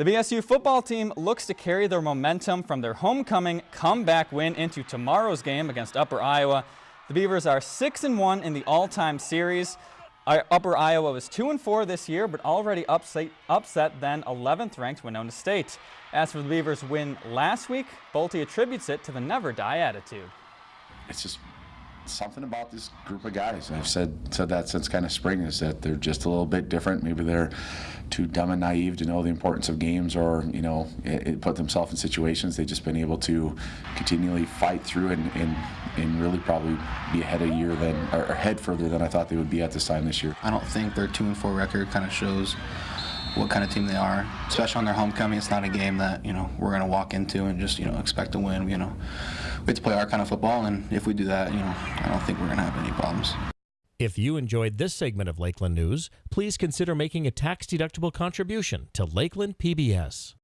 The BSU football team looks to carry their momentum from their homecoming comeback win into tomorrow's game against Upper Iowa. The Beavers are 6 and 1 in the all-time series. Uh, Upper Iowa was 2 and 4 this year, but already upset, upset then 11th ranked Winona State. As for the Beavers' win last week, Bolte attributes it to the never die attitude. It's just something about this group of guys. I've said said that since kind of spring is that they're just a little bit different. Maybe they're too dumb and naive to know the importance of games, or you know, it, it put themselves in situations they've just been able to continually fight through and, and and really probably be ahead a year than or ahead further than I thought they would be at this time this year. I don't think their two and four record kind of shows what kind of team they are, especially on their homecoming. It's not a game that you know we're going to walk into and just you know expect to win. You know, we have to play our kind of football, and if we do that, you know, I don't think we're going to have any problems. If you enjoyed this segment of Lakeland News, please consider making a tax-deductible contribution to Lakeland PBS.